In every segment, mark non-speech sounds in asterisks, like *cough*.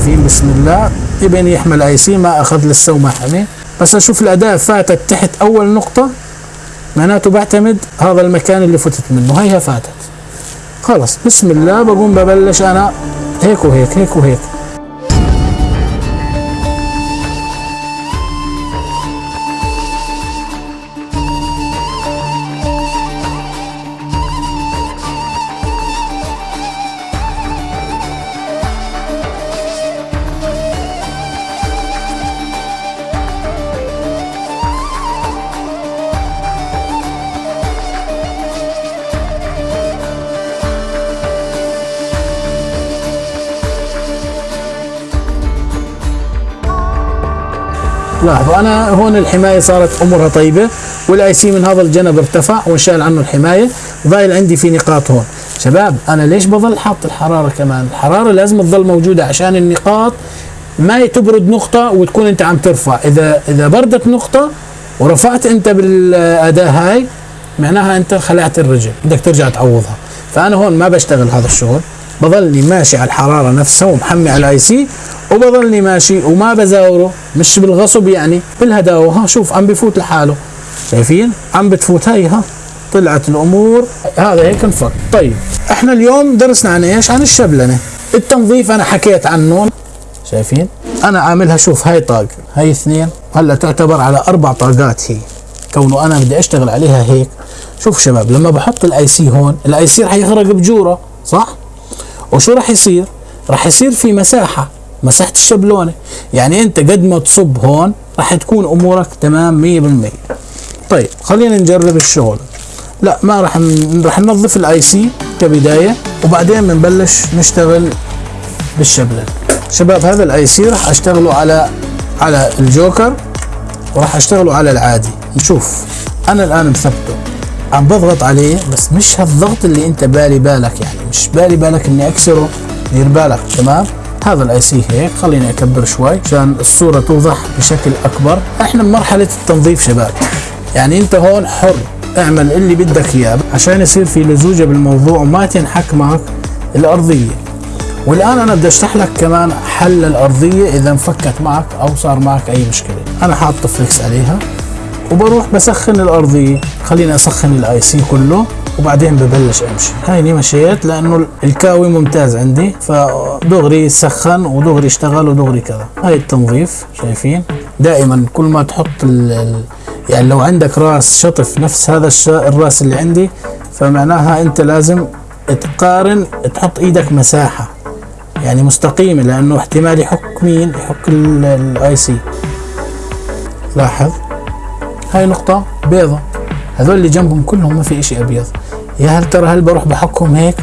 شايفين بسم الله. يبين يحمل أي سي ما أخذ لسه وما حمي. بس أشوف الأداة فاتت تحت أول نقطة. معناته بعتمد هذا المكان اللي فتت منه. هيها فاتت. خلص بسم الله بقوم ببلش أنا. هيك وهيك هيك وهيك. لاحظوا أنا هون الحماية صارت أمورها طيبة وال IC من هذا الجنب ارتفع وانشال عنه الحماية ضايل عندي في نقاط هون. شباب أنا ليش بظل حاط الحرارة كمان؟ الحرارة لازم تظل موجودة عشان النقاط ما تبرد نقطة وتكون أنت عم ترفع. إذا إذا بردت نقطة ورفعت أنت بالأداة هاي معناها أنت خلعت الرجل بدك ترجع تعوضها. فأنا هون ما بشتغل هذا الشغل بظلني ماشي على الحرارة نفسها ومحمي على ال IC وبظلني ماشي وما بزاوره مش بالغصب يعني بالهداوة. ها شوف عم بفوت لحاله. شايفين؟ عم بتفوت هاي ها. طلعت الأمور. هذا هيك انفك طيب إحنا اليوم درسنا عن إيش؟ عن الشبلونة. التنظيف أنا حكيت عنه شايفين؟ أنا عاملها شوف هاي طاق هاي اثنين. هلأ تعتبر على أربع طاقات هي. كونه أنا بدي أشتغل عليها هيك. شوف شباب لما بحط ال IC هون ال IC رح يخرج بجوره صح؟ وشو رح يصير؟ رح يصير في مساحة. مساحه الشبلونه يعني انت قد ما تصب هون راح تكون أمورك تمام 100% طيب خلينا نجرب الشغل. لا ما راح ن... راح ننظف ال IC كبداية وبعدين بنبلش نشتغل بالشبلونة. شباب هذا ال IC راح أشتغله على على الجوكر وراح أشتغله على العادي. نشوف. أنا الآن مثبته. عم بضغط عليه بس مش هالضغط اللي أنت بالي بالك يعني. مش بالي بالك إني أكسره دير بالك تمام؟ هذا ال IC هيك. خليني أكبر شوي عشان الصورة توضح بشكل أكبر. إحنا بمرحلة التنظيف شباب. يعني أنت هون حر. اعمل اللي بدك إياه عشان يصير في لزوجة بالموضوع وما تنحك معك الأرضية. والآن أنا بدي أشرح لك كمان حل الأرضية إذا انفكت معك أو صار معك أي مشكلة. أنا حاط flux عليها وبروح بسخن الأرضية. خليني أسخن ال IC كله. وبعدين ببلش أمشي. هيني مشيت لأنه الكاوي ممتاز عندي فدغري سخن ودغري اشتغل ودغري كذا. هاي التنظيف شايفين؟ دائما كل ما تحط ال ال يعني لو عندك راس شطف نفس هذا الراس اللي عندي فمعناها أنت لازم تقارن تحط إيدك مساحة يعني مستقيمة لأنه احتمال يحك مين؟ يحك ال IC لاحظ؟ هاي نقطة بيضة. هذول اللي جنبهم كلهم ما في إشي أبيض. يا هل ترى هل بروح بحكهم هيك؟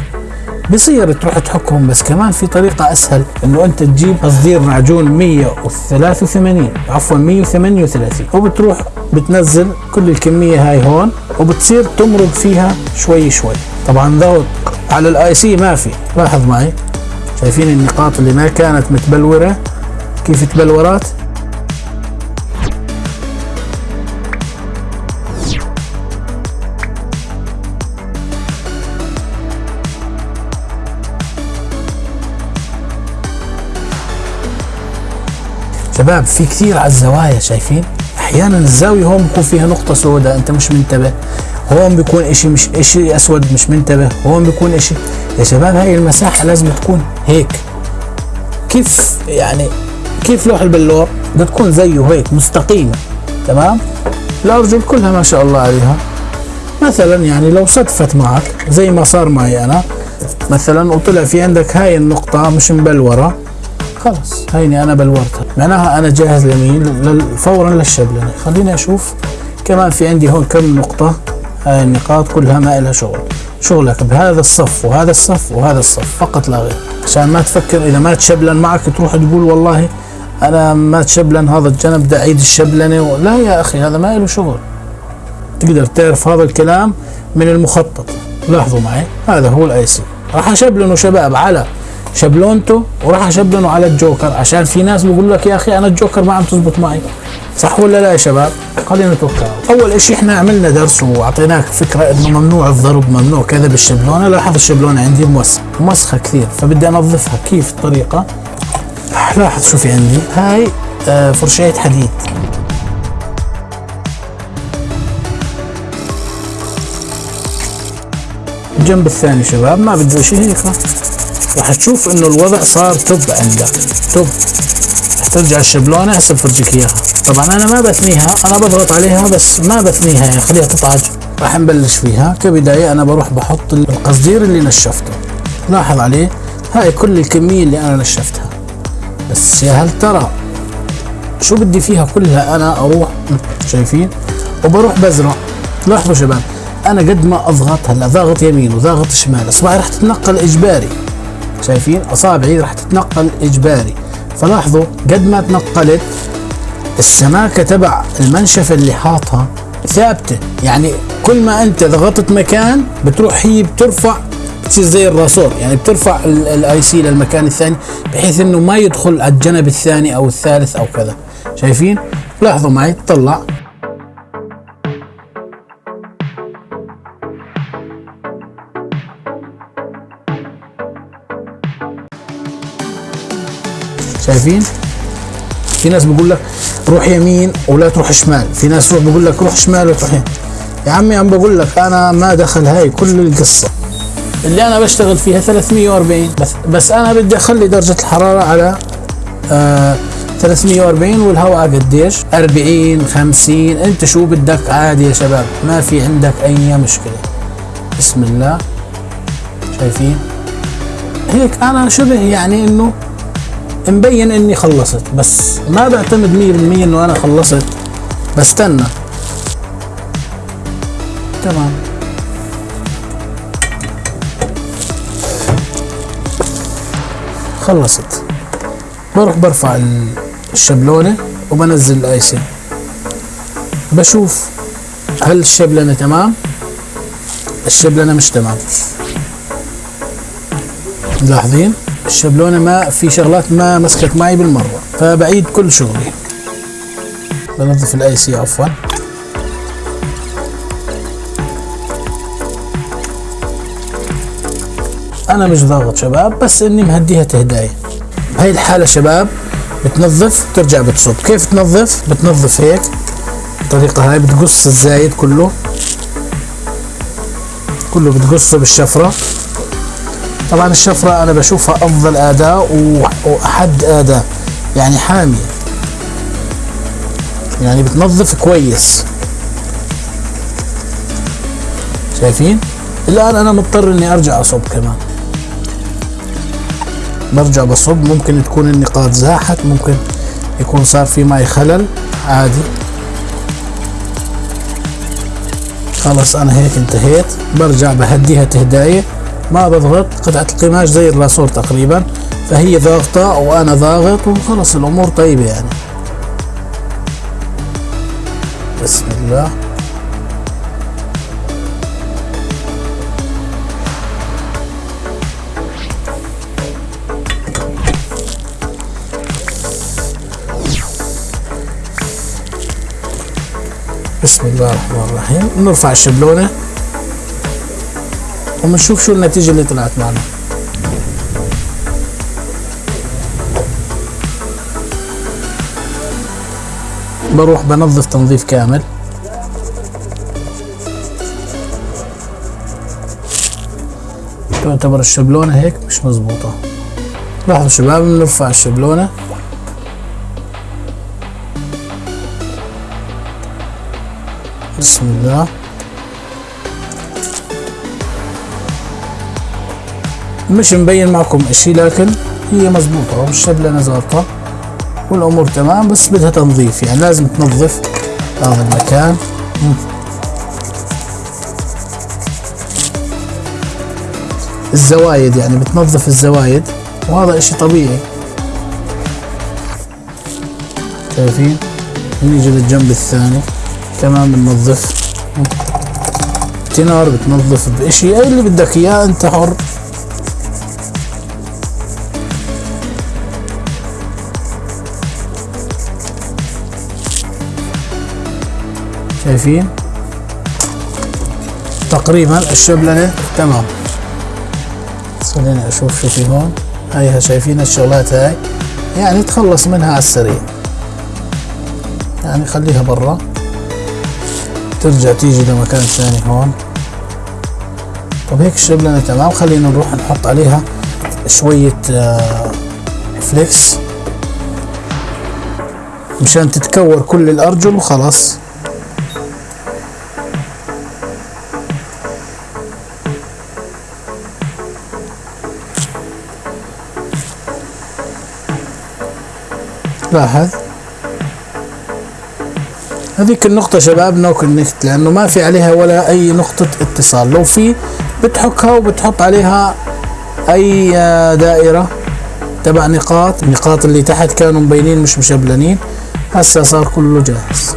بصير تروح تحكهم بس كمان في طريقة أسهل إنه أنت تجيب قصدير معجون 183 عفوا 138 وبتروح بتنزل كل الكمية هاي هون وبتصير تمرق فيها شوي شوي. طبعا ضغط على ال IC ما في. لاحظ معي شايفين النقاط اللي ما كانت متبلورة؟ كيف تبلورات شباب في كثير على الزوايا شايفين؟ أحيانا الزاوية هون بكون فيها نقطة سوداء أنت مش منتبه. هون بيكون إشي مش إشي أسود مش منتبه. هون بيكون إشي. يا شباب هاي المساحة لازم تكون هيك. كيف يعني كيف لوح البلور؟ بدها تكون زيه هيك مستقيمة. تمام؟ الارجل كلها ما شاء الله عليها. مثلا يعني لو صدفت معك زي ما صار معي أنا مثلا وطلع في عندك هاي النقطة مش مبلورة خلص هيني أنا بلورتها. معناها أنا جاهز لمين فورا للشبلنة خليني أشوف كمان في عندي هون كم نقطة. هاي النقاط كلها ما لها شغل. شغلك بهذا الصف وهذا الصف وهذا الصف فقط لا غير. عشان ما تفكر إذا ما تشبلن معك تروح تقول والله أنا ما تشبلن هذا الجنب بدي أعيد الشبلنة لا يا أخي هذا ما له شغل. تقدر تعرف هذا الكلام من المخطط. لاحظوا معي؟ هذا هو ال IC راح اشبلنه شباب على شبلونته وراح اشبلنه على الجوكر عشان في ناس بيقول لك يا أخي أنا الجوكر ما عم تزبط معي. صح ولا لا يا شباب؟ خلينا نتوكل أول إشي إحنا عملنا درس وأعطيناك فكرة إنه ممنوع الضرب ممنوع كذا بالشبلونه لاحظ الشبلونه عندي موسخ موسخة كثير فبدي أنظفها. كيف الطريقة؟ لاحظ شو في عندي. هاي آه، فرشاية حديد. الجنب الثاني شباب ما بده شيء هيك. راح تشوف إنه الوضع صار توب عندك. توب. ترجع الشبلونة هسه بفرجيك إياها. طبعا أنا ما بثنيها أنا بضغط عليها بس ما بثنيها يعني خليها تطعج راح نبلش فيها. كبداية أنا بروح بحط القصدير اللي نشفته. لاحظ عليه؟ هاي كل الكمية اللي أنا نشفتها. بس يا هل ترى شو بدي فيها كلها أنا أروح؟ شايفين؟ وبروح بزرع. لاحظوا شباب أنا قد ما أضغط هلأ ضاغط يمين وضاغط شمال. اصبعي راح تتنقل إجباري. شايفين أصابعي راح تتنقل إجباري. فلاحظوا قد ما تنقلت السماكة تبع المنشفه اللي حاطها ثابتة. يعني كل ما أنت ضغطت مكان بتروح هي بترفع بتصير زي الراسور. يعني بترفع ال IC للمكان الثاني بحيث إنه ما يدخل على الجنب الثاني أو الثالث أو كذا. شايفين؟ لاحظوا معي طلع شايفين؟ في ناس بيقول لك روح يمين ولا تروح شمال. في ناس روح بيقول لك روح شمال وتروح يمين. يا عمي عم بقول لك أنا ما دخل هاي كل القصة. اللي أنا بشتغل فيها 340 بس بس أنا بدي أخلي درجة الحرارة على آه 340 والهواء قديش؟ 40 50 أنت شو بدك؟ عادي يا شباب. ما في عندك أي مشكلة. بسم الله. شايفين؟ هيك أنا شبه يعني إنه مبين إني خلصت بس ما بعتمد 100% إنه أنا خلصت. بستنى تمام. خلصت. بروح برفع الشبلونة وبنزل الايسنج بشوف هل الشبلنة تمام؟ الشبلنة مش تمام. ملاحظين؟ الشبلونة ما في شغلات ما مسكت معي بالمرة فبعيد كل شغلي. بنظف ال IC عفوا. أنا مش ضاغط شباب بس إني مهديها تهداية بهي الحالة شباب بتنظف ترجع بتصب. كيف تنظف؟ بتنظف هيك. الطريقة هاي بتقص الزايد كله. كله بتقصه بالشفرة. طبعا الشفرة أنا بشوفها أفضل أداء وأحد أداء يعني حامية. يعني بتنظف كويس. شايفين؟ الآن أنا مضطر إني أرجع أصب كمان. برجع بصب ممكن تكون النقاط زاحت ممكن يكون صار في معي خلل عادي. خلص أنا هيك انتهيت. برجع بهديها تهدايه ما بضغط قطعة القماش زي الراسور تقريبا فهي ضاغطة وأنا ضاغط وخلص الأمور طيبة يعني. بسم الله. بسم الله الرحمن الرحيم. نرفع وبنشوف شو النتيجة اللي طلعت معنا. بروح بنظف تنظيف كامل. تعتبر الشبلونة هيك مش مزبوطة. لاحظوا شباب بنرفع الشبلونة. بسم الله. مش مبين معكم إشي لكن هي مزبوطة والشبلة ظابطة والأمور تمام بس بدها تنظيف يعني لازم تنظف هذا المكان. الزوايد يعني بتنظف الزوايد وهذا إشي طبيعي. شايفين؟ نيجي للجنب الثاني كمان بننظف. تنار بتنظف بإشي أي اللي بدك إياه أنت حر. شايفين؟ تقريبا الشبلنة تمام. خليني أشوف شو في هون. هايها شايفين الشغلات هاي؟ يعني تخلص منها على السريع. يعني خليها برا. ترجع تيجي لمكان ثاني هون. طب هيك الشبلنة تمام. خلينا نروح نحط عليها شوية آه، فليكس مشان تتكور كل الأرجل وخلاص. لاحظ هذيك النقطة شباب no connect لأنه ما في عليها ولا أي نقطة اتصال. لو في بتحكها وبتحط عليها أي دائرة تبع نقاط النقاط اللي تحت كانوا مبينين مش مشبلنين هسا صار كله جاهز.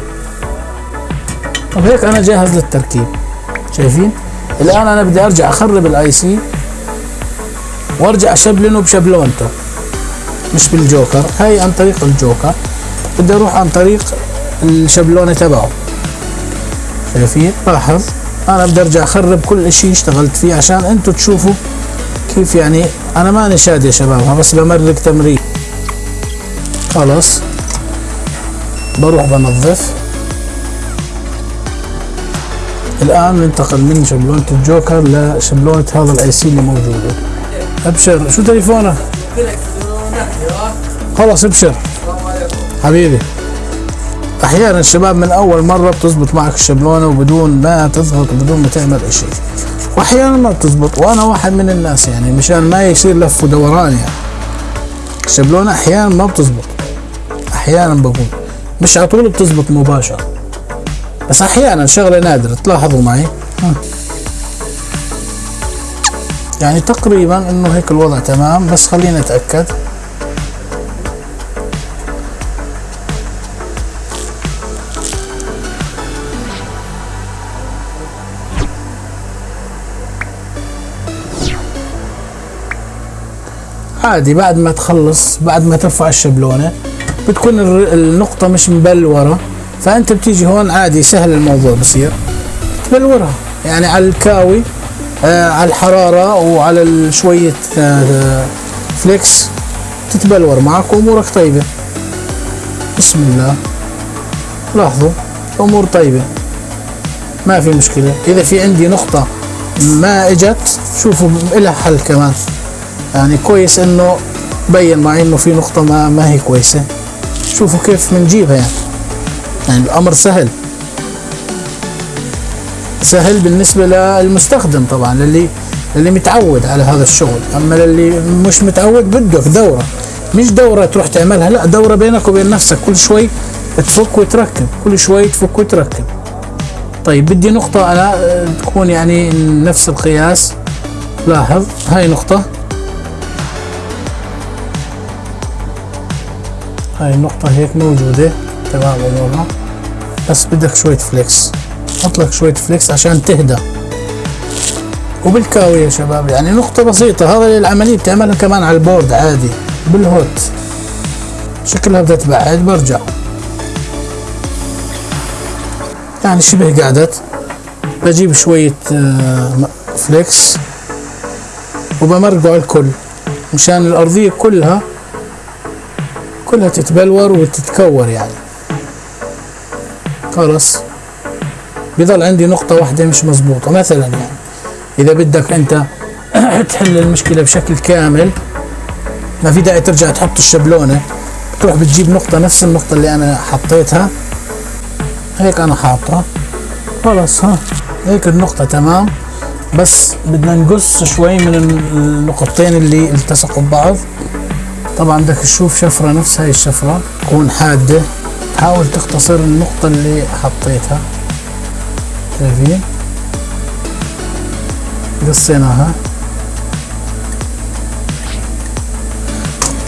طب هيك أنا جاهز للتركيب شايفين؟ الآن أنا بدي أرجع أخرب ال IC وأرجع أشبلنه بشبلونته. مش بالجوكر هاي عن طريق الجوكر. بدي أروح عن طريق الشبلونة تبعه. شايفين؟ لاحظ أنا بدي أرجع أخرب كل إشي اشتغلت فيه عشان انتو تشوفوا كيف يعني أنا ماني شاد يا شباب بس بمرق تمرين. خلاص. بروح بنظف. الآن ننتقل من شبلونة الجوكر لشبلونة هذا ال IC اللي موجودة. أبشر. شو تليفونك؟ خلاص ابشر. حبيبي. أحيانا الشباب من أول مرة بتزبط معك الشبلونة وبدون ما تضغط وبدون ما تعمل اشي وأحيانا ما بتزبط وأنا واحد من الناس يعني مشان ما يصير لف ودوران يعني. الشبلونة أحيانا ما بتزبط. أحيانا بقول. مش على طول بتزبط مباشرة. بس أحيانا شغلة نادرة تلاحظوا معي؟ يعني تقريبا إنه هيك الوضع تمام بس خلينا نتاكد عادي بعد ما تخلص بعد ما ترفع الشبلونة بتكون النقطة مش مبلوره فأنت بتيجي هون عادي سهل الموضوع بصير. تبلورها يعني على الكاوي آه على الحرارة وعلى شوية آه فليكس تتبلور معك وامورك طيبة. بسم الله. لاحظوا امور طيبة. ما في مشكلة. إذا في عندي نقطة ما إجت شوفوا لها حل كمان. يعني كويس إنه بين معي إنه في نقطة ما, ما هي كويسة. شوفوا كيف بنجيبها يعني. يعني الأمر سهل. سهل بالنسبة للمستخدم طبعا للي اللي متعود على هذا الشغل. أما للي مش متعود بدك دورة. مش دورة تروح تعملها لا دورة بينك وبين نفسك. كل شوي تفك وتركب كل شوي تفك وتركب. طيب بدي نقطة أنا تكون يعني نفس القياس. لاحظ هاي نقطة. هاي النقطة هيك موجودة تمام أمورها بس بدك شوية flux حط لك شوية flux عشان تهدى. وبالكاوي يا شباب يعني نقطة بسيطة. هذا العملية بتعملها كمان على ال board عادي بال hot. شكلها بدها تبعد برجع. يعني شبه قعدت. بجيب شوية آه، فليكس وبمرقه على الكل. مشان الأرضية كلها كلها تتبلور وتتكور يعني. خلاص. بيظل عندي نقطة واحدة مش مزبوطة مثلا يعني إذا بدك أنت *clears throat* تحل المشكلة بشكل كامل ما في داعي ترجع تحط الشبلونة بتروح بتجيب نقطة نفس النقطة اللي أنا حطيتها. هيك أنا حاطها. خلاص ها. هيك النقطة تمام. بس بدنا نقص شوي من النقطتين اللي التصقوا ببعض. طبعا بدك تشوف شفرة نفس هاي الشفرة تكون حادة. حاول تختصر النقطة اللي حطيتها. شايفين؟ قصيناها.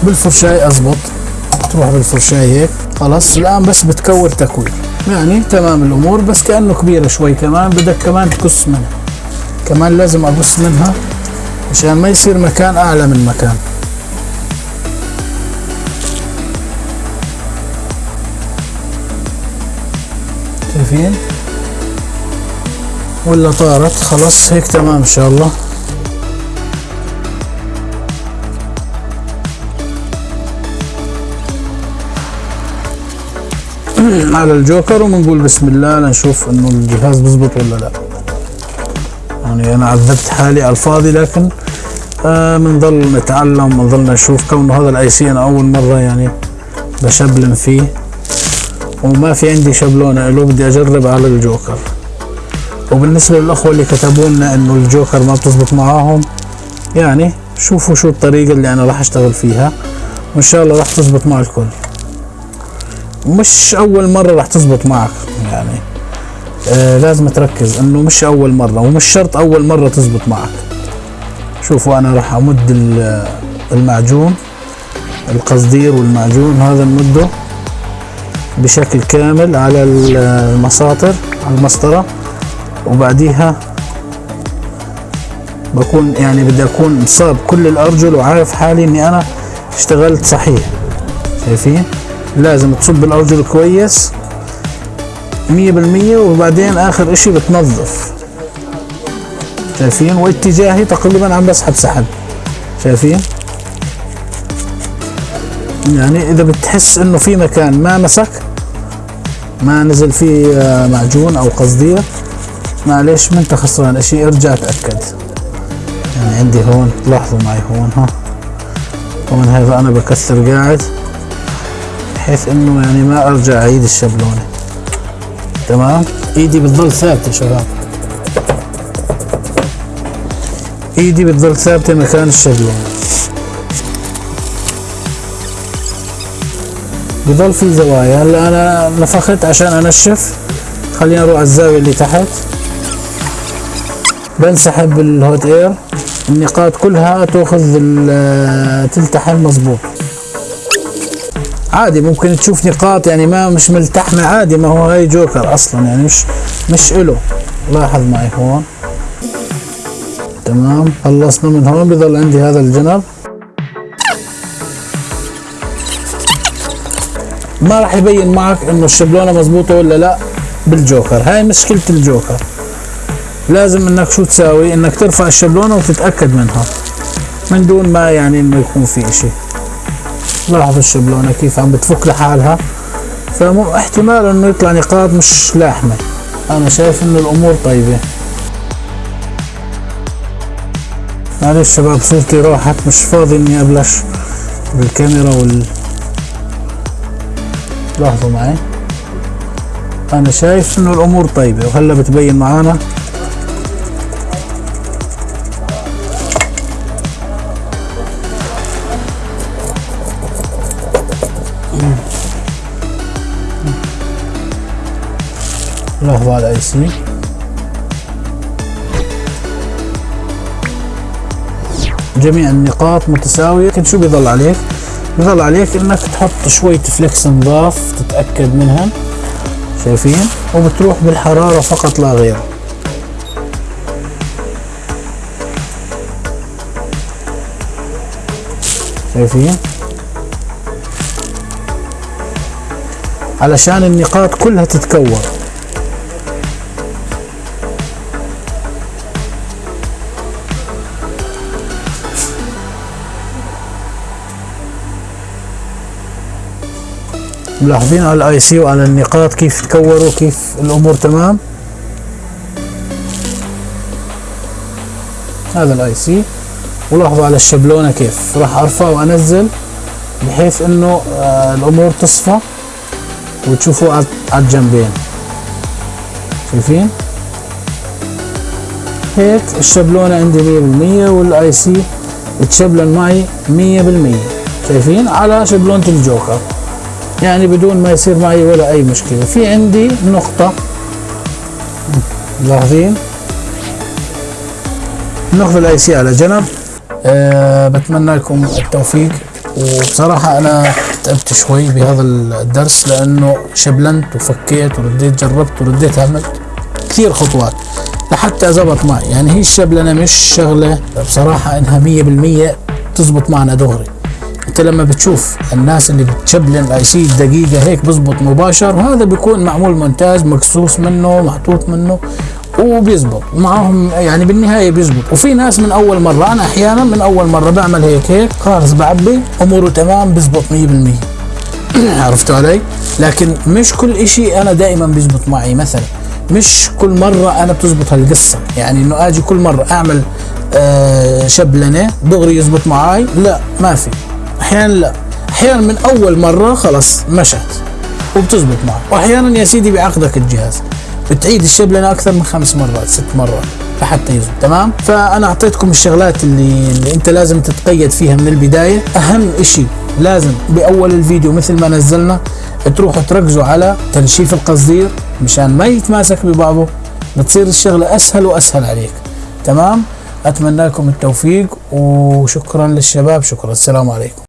بالفرشاي اضبط تروح بالفرشاي هيك. خلاص الآن بس بتكور تكوير يعني تمام الأمور بس كأنه كبيرة شوي كمان. بدك كمان تقص منها. كمان لازم اقص منها عشان ما يصير مكان أعلى من مكان. شايفين ولا طارت. خلاص هيك تمام إن شاء الله. *clears throat* على الجوكر وبنقول بسم الله لنشوف إنه الجهاز بزبط ولا لا. يعني أنا عذبت حالي على الفاضي لكن آه بنضل نتعلم بنضل نشوف. كونه هذا ال IC أنا أول مرة يعني بشبلن فيه. وما في عندي شبلونه له بدي أجرب على الجوكر. وبالنسبة للأخوة اللي كتبوا لنا إنه الجوكر ما بتزبط معاهم يعني شوفوا شو الطريقة اللي أنا راح أشتغل فيها وإن شاء الله راح تزبط مع الكل. مش أول مرة راح تزبط معك يعني آه لازم تركز إنه مش أول مرة ومش شرط أول مرة تزبط معك. شوفوا أنا راح أمد المعجون القصدير والمعجون هذا نمده. بشكل كامل على المساطر على المسطرة. وبعديها بكون يعني بدي أكون مصاب كل الأرجل وعارف حالي إني أنا اشتغلت صحيح. شايفين؟ لازم تصب الأرجل كويس مية بالمية وبعدين آخر إشي بتنظف. شايفين؟ واتجاهي تقريبا عم بسحب سحب. شايفين؟ يعني إذا بتحس إنه في مكان ما مسك ما نزل فيه آه، معجون أو قصدير معلش ما أنت خسران إشي ارجع تأكد. يعني عندي هون لاحظوا معي هون ها. هون هذا أنا بكسر قاعد بحيث إنه يعني ما أرجع أعيد الشبلونه تمام؟ إيدي بتضل ثابتة شباب. إيدي بتضل ثابتة مكان الشبلونه بضل في زوايا. هلا أنا نفخت عشان انشف خلينا نروح على الزاوية اللي تحت. بنسحب الهوت إير. النقاط كلها تأخذ تلتحم مظبوط. عادي ممكن تشوف نقاط يعني ما مش ملتحمة عادي ما هو هاي جوكر أصلا يعني مش مش إله. لاحظ معي هون. تمام خلصنا من هون بضل عندي هذا الجنب. ما راح يبين معك إنه الشبلونة مزبوطه ولا لا بالجوكر. هاي مشكلة الجوكر. لازم إنك شو تساوي؟ إنك ترفع الشبلونة وتتأكد منها. من دون ما يعني إنه يكون في إشي. لاحظ الشبلونة كيف عم بتفك لحالها. فمو احتمال إنه يطلع نقاط مش لاحمة. أنا شايف إنه الأمور طيبة. معلش شباب صورتي راحت مش فاضي إني أبلش بالكاميرا وال لاحظوا معي. أنا شايف إنه الأمور طيبة وهلا بتبين معانا. لاحظوا على أي سي جميع النقاط متساوية. لكن شو بيضل عليك؟ بظل عليك انك تحط شوية فليكس نظاف تتأكد منها. شايفين؟ وبتروح بالحرارة فقط لا غير. شايفين؟ علشان النقاط كلها تتكور ملاحظين على ال IC وعلى النقاط كيف تكوروا كيف الأمور تمام؟ هذا ال IC ولاحظوا على الشبلونة كيف. راح أرفع وأنزل بحيث إنه آه الأمور تصفى. وتشوفوا على الجنبين. شايفين؟ هيك الشبلونة عندي 100% وال IC تشبلن معي 100% شايفين؟ على شبلونة الجوكر. يعني بدون ما يصير معي ولا أي مشكلة. في عندي نقطة. ملاحظين النقطة ال IC على جنب. أه بتمنى لكم التوفيق. وبصراحة أنا تعبت شوي بهذا الدرس لأنه شبلنت وفكيت ورديت جربت ورديت عملت كثير خطوات لحتى زبط معي. يعني هي الشبلنة مش شغلة بصراحة إنها مية بالمية تزبط معنا دغري. انت لما بتشوف الناس اللي بتشبلن اي سي دقيقة هيك بزبط مباشر وهذا بيكون معمول مونتاج مقصوص منه محطوط منه وبيزبط. معهم يعني بالنهاية بيزبط. وفي ناس من أول مرة أنا أحيانا من أول مرة بعمل هيك هيك خالص بعبي أموره تمام بيزبط 100% *coughs* عرفتوا علي؟ لكن مش كل إشي أنا دائما بيزبط معي. مثلا مش كل مرة أنا بتزبط هالقصة. يعني إنه آجي كل مرة أعمل آه شبلنة دغري يزبط معي لا ما في. أحيانا لا. أحيانا من أول مرة خلص مشت وبتزبط معك. وأحيانا يا سيدي بعقدك الجهاز. بتعيد الشبلنة أكثر من خمس مرات ست مرات لحتى يزبط تمام؟ فأنا أعطيتكم الشغلات اللي, اللي أنت لازم تتقيد فيها من البداية. أهم إشي لازم بأول الفيديو مثل ما نزلنا تروحوا تركزوا على تنشيف القصدير مشان ما يتماسك ببعضه بتصير الشغلة أسهل وأسهل عليك تمام؟ أتمنى لكم التوفيق وشكرا للشباب شكرا السلام عليكم.